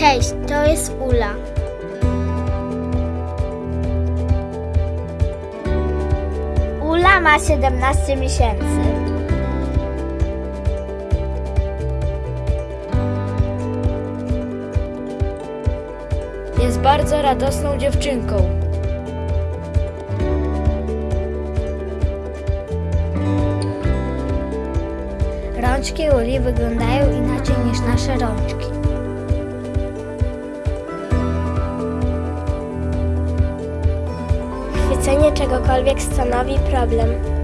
Cześć, to jest Ula. Ula ma 17 miesięcy. Jest bardzo radosną dziewczynką. Rączki Uli wyglądają inaczej niż nasze rączki. Chwycenie czegokolwiek stanowi problem.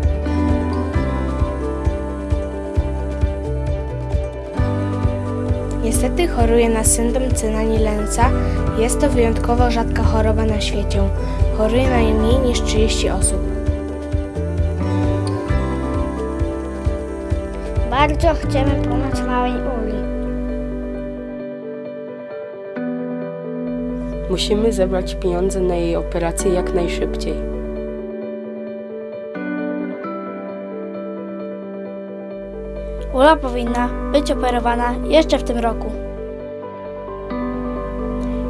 Niestety choruje na syndrom Cynani-Lenza. Jest to wyjątkowo rzadka choroba na świecie. Choruje najmniej niż 30 osób. Bardzo chcemy pomóc małej Uli. Musimy zebrać pieniądze na jej operację jak najszybciej. Ula powinna być operowana jeszcze w tym roku.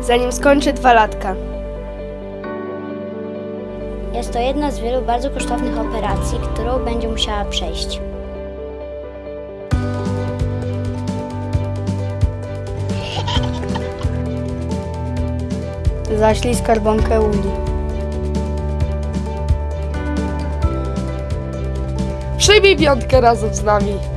Zanim skończy dwa latka. Jest to jedna z wielu bardzo kosztownych operacji, którą będzie musiała przejść. Zaślij skarbonkę Uli. Przyjmij piątkę razem z nami.